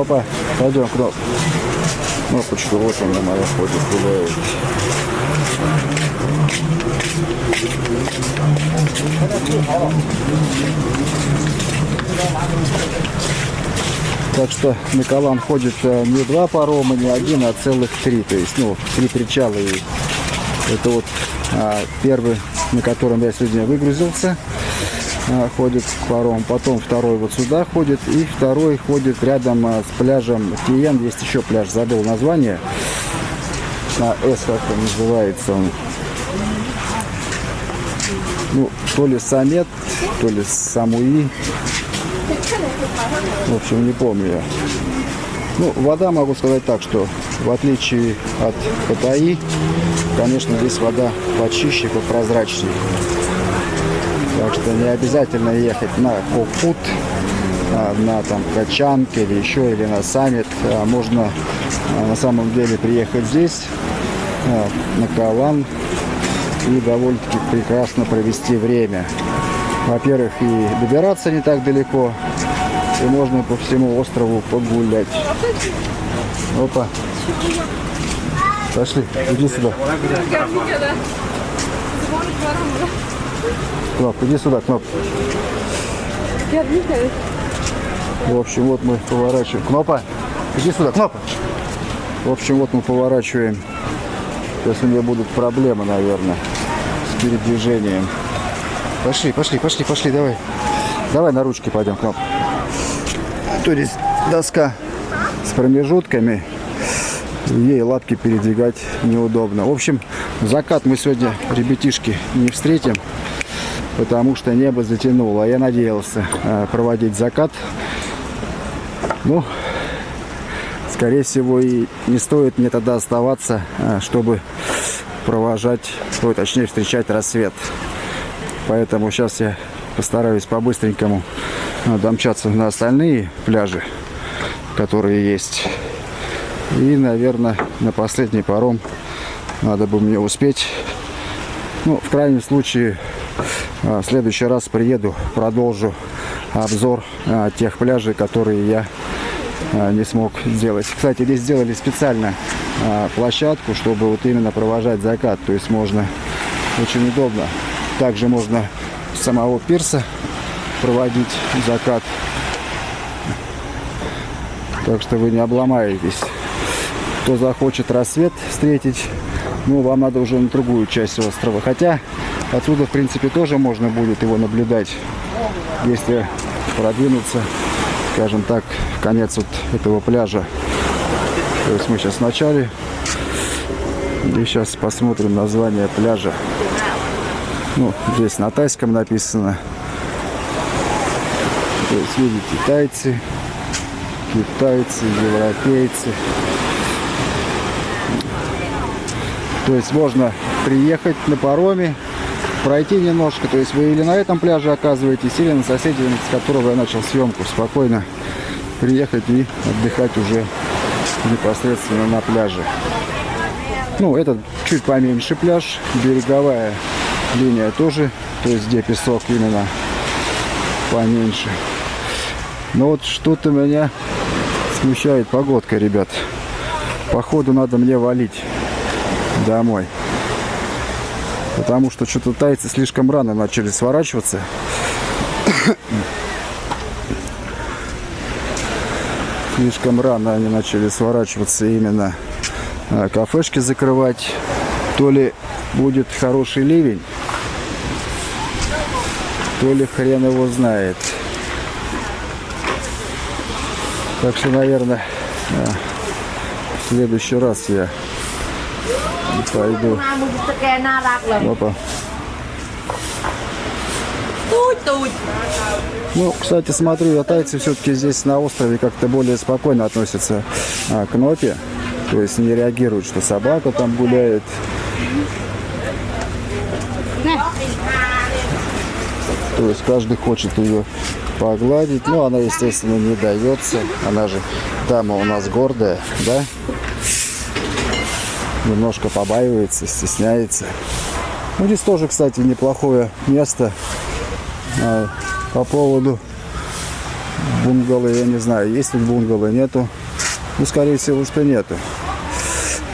Кнопа, пойдем, Кноп. Кнопочка, вот она моя ходит, гуляет. Так что на ходит э, не два парома, не один, а целых три. То есть, ну, три причала. И это вот а, первый, на котором я сегодня выгрузился, а, ходит паром. Потом второй вот сюда ходит. И второй ходит рядом а, с пляжем Тиен. Есть еще пляж, забыл название. На С как он называется. Ну, то ли Самет, то ли Самуи. В общем, не помню я. Ну, вода, могу сказать так, что в отличие от Паттайи, конечно, здесь вода почище, попрозрачнее. Так что не обязательно ехать на Кокут, а, на там Качанг или еще, или на Саммит. А можно а, на самом деле приехать здесь, на Калан, и довольно-таки прекрасно провести время. Во-первых, и добираться не так далеко, и можно по всему острову погулять. Опа. Пошли, иди сюда. Кноп, иди сюда, Кноп. В общем, вот мы поворачиваем. Кнопа, иди сюда, Кнопа. В общем, вот мы поворачиваем. Сейчас у меня будут проблемы, наверное, с передвижением. Пошли, пошли, пошли, пошли, давай. Давай на ручки пойдем, Кноп. То есть доска с промежутками. Ей лапки передвигать неудобно. В общем, закат мы сегодня, ребятишки, не встретим, потому что небо затянуло. Я надеялся э, проводить закат. Ну, скорее всего, и не стоит мне тогда оставаться, э, чтобы провожать, ой, точнее, встречать рассвет. Поэтому сейчас я постараюсь по-быстренькому э, домчаться на остальные пляжи, которые есть. И, наверное, на последний паром надо бы мне успеть. Ну, в крайнем случае, в следующий раз приеду, продолжу обзор э, тех пляжей, которые я не смог сделать. Кстати, здесь сделали специально площадку, чтобы вот именно провожать закат. То есть можно очень удобно. Также можно с самого пирса проводить закат. Так что вы не обломаетесь. Кто захочет рассвет встретить, ну, вам надо уже на другую часть острова. Хотя отсюда, в принципе, тоже можно будет его наблюдать, если продвинуться, скажем так, в конец вот этого пляжа. То есть мы сейчас в начале. И сейчас посмотрим название пляжа. Ну, здесь на тайском написано. То есть, видите, тайцы, китайцы, европейцы. То есть можно приехать на пароме, пройти немножко. То есть вы или на этом пляже оказываетесь, или на соседнем, с которого я начал съемку. Спокойно приехать и отдыхать уже непосредственно на пляже. Ну, этот чуть поменьше пляж, береговая линия тоже, то есть где песок именно поменьше. Но вот что-то меня смущает погодка, ребят. Походу надо мне валить домой. Потому что что-то тайцы слишком рано начали сворачиваться. слишком рано они начали сворачиваться именно а, кафешки закрывать. То ли будет хороший ливень, то ли хрен его знает. Так что, наверное, в следующий раз я пойду. Опа. Ну, кстати, смотрю, я тайцы все-таки здесь на острове как-то более спокойно относятся а, к нопе. То есть не реагируют, что собака там гуляет. То есть каждый хочет ее погладить. Но она, естественно, не дается. Она же дама у нас гордая, да? Немножко побаивается, стесняется. Ну, здесь тоже, кстати, неплохое место а, по поводу бунгало, я не знаю, есть тут бунгало, нету. Ну, скорее всего, что нету.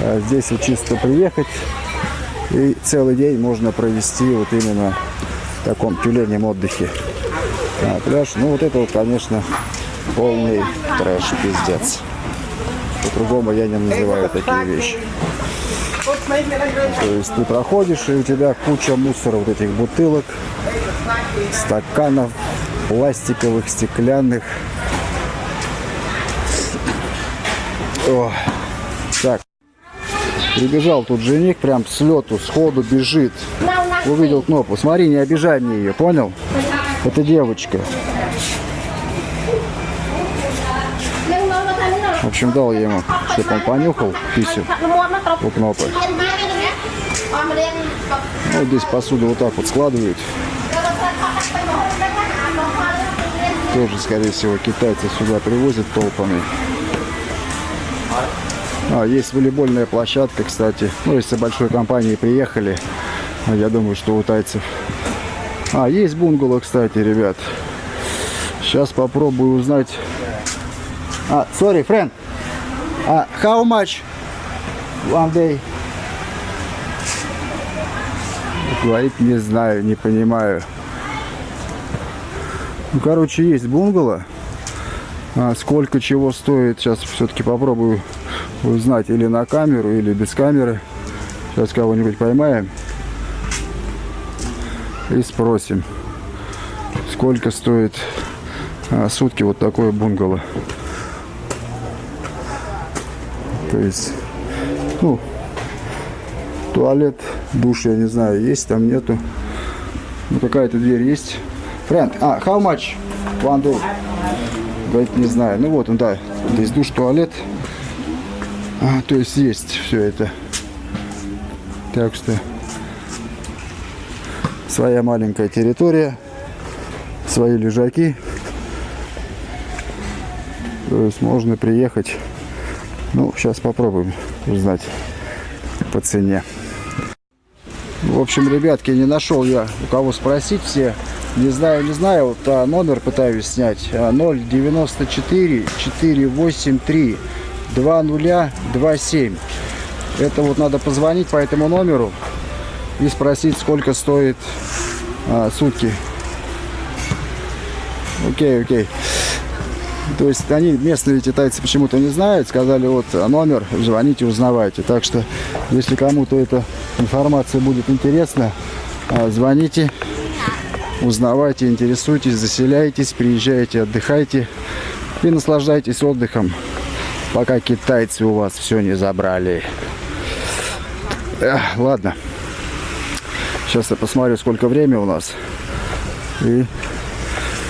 А здесь вот чисто приехать и целый день можно провести вот именно в таком тюленем отдыхе. А, пляж, ну вот это вот, конечно, полный трэш, пиздец. По-другому я не называю такие вещи. То есть ты проходишь, и у тебя куча мусора, вот этих бутылок, стаканов, пластиковых, стеклянных. О, так. Прибежал тут жених, прям с лету, сходу бежит. Увидел кнопку. Смотри, не обижай мне ее, понял? Это девочка. Общем, дал я ему, чтобы он понюхал писю у кнопы. Ну, здесь посуду вот так вот складывают. Тоже, скорее всего, китайцы сюда привозят толпами. А, есть волейбольная площадка, кстати. Ну, если большой компании приехали, ну, я думаю, что у тайцев. А, есть бунгало, кстати, ребят. Сейчас попробую узнать. А, sorry, friend. А, how much one day? Говорит, не знаю, не понимаю. Ну, короче, есть бунгало. А сколько чего стоит, сейчас все-таки попробую узнать или на камеру, или без камеры. Сейчас кого-нибудь поймаем и спросим, сколько стоит а, сутки вот такое бунгало. То есть, ну, туалет, душ, я не знаю, есть, там нету. Ну, какая-то дверь есть. Friend, а, how much one day? Говорит, не знаю. Ну вот он, да, здесь душ, туалет. А, то есть есть все это. Так что своя маленькая территория, свои лежаки. То есть можно приехать. Ну, сейчас попробуем узнать по цене. В общем, ребятки, не нашел я у кого спросить все. Не знаю, не знаю, вот а, номер пытаюсь снять. 094 483 2027. Это вот надо позвонить по этому номеру и спросить, сколько стоит а, сутки. Окей, окей. То есть они, местные китайцы почему-то не знают, сказали, вот номер, звоните, узнавайте. Так что, если кому-то эта информация будет интересна, а, звоните, узнавайте, интересуйтесь, заселяйтесь, приезжайте, отдыхайте и наслаждайтесь отдыхом, пока китайцы у вас все не забрали. Эх, ладно. Сейчас я посмотрю, сколько времени у нас. И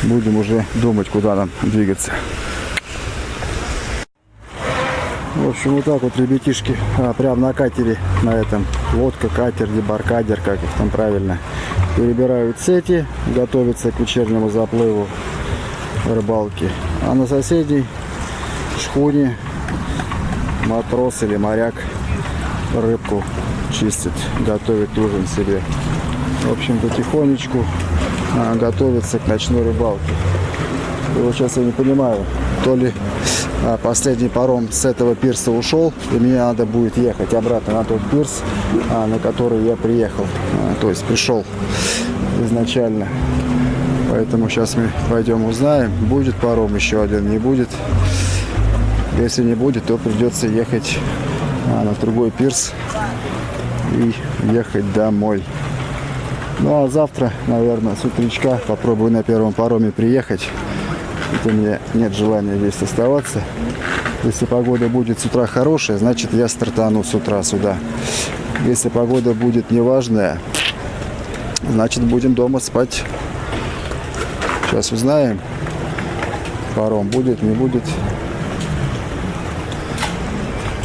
будем уже думать, куда нам двигаться. В общем, вот так вот, ребятишки, а, прям на катере, на этом, лодка, катер, дебаркадер, как их там правильно, перебирают сети, готовятся к вечернему заплыву рыбалки. А на соседней шхуне матрос или моряк рыбку чистит, готовит ужин себе. В общем, потихонечку а, готовится к ночной рыбалке. И вот сейчас я не понимаю, то ли а, последний паром с этого пирса ушел, и мне надо будет ехать обратно на тот пирс, а, на который я приехал, то есть пришел изначально. Поэтому сейчас мы пойдем узнаем, будет паром еще один, не будет. Если не будет, то придется ехать на другой пирс и ехать домой. Ну а завтра, наверное, с утречка попробую на первом пароме приехать. Это мне нет желания здесь оставаться. Если погода будет с утра хорошая, значит я стартану с утра сюда. Если погода будет неважная, значит будем дома спать. Сейчас узнаем. Паром будет, не будет.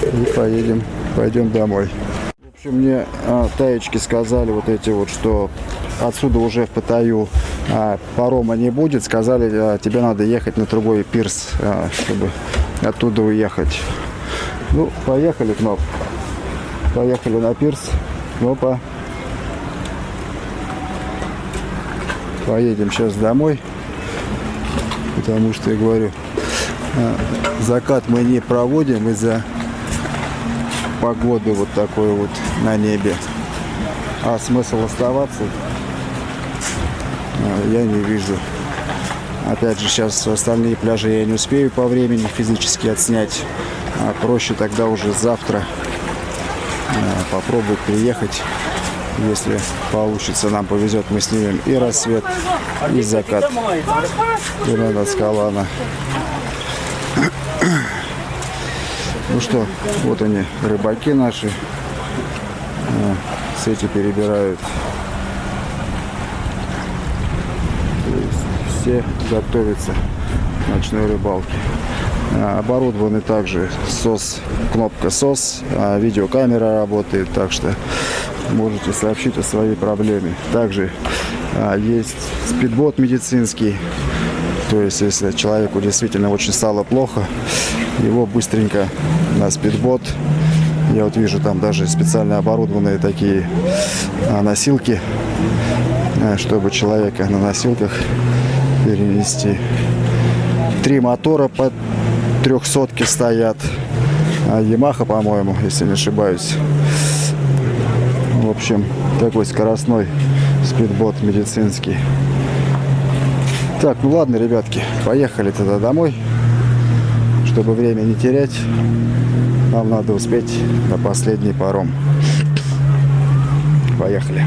И поедем, пойдем домой общем, мне а, таечки сказали вот эти вот, что отсюда уже в Паттайю а, парома не будет. Сказали, а, тебе надо ехать на другой пирс, а, чтобы оттуда уехать. Ну, поехали, Кноп. Поехали на пирс. Кнопа. Поедем сейчас домой. Потому что, я говорю, а, закат мы не проводим из-за погоды вот такой вот на небе. А смысл оставаться а, я не вижу. Опять же, сейчас остальные пляжи я не успею по времени физически отснять. А проще тогда уже завтра а, попробовать приехать. Если получится, нам повезет, мы снимем и рассвет, и закат. И на Скалана. Что, вот они, рыбаки наши. А, Сети перебирают. Все готовятся к ночной рыбалке. А, Оборудованы также СОС, кнопка СОС, а видеокамера работает, так что можете сообщить о своей проблеме. Также а, есть спидбот медицинский, то есть если человеку действительно очень стало плохо, его быстренько на спидбот. Я вот вижу там даже специально оборудованные такие а, носилки, а, чтобы человека на носилках перенести. Три мотора по трехсотке стоят. А, Ямаха, по-моему, если не ошибаюсь. В общем, такой скоростной спидбот медицинский. Так, ну ладно, ребятки, поехали тогда домой. Чтобы время не терять, нам надо успеть на последний паром. Поехали.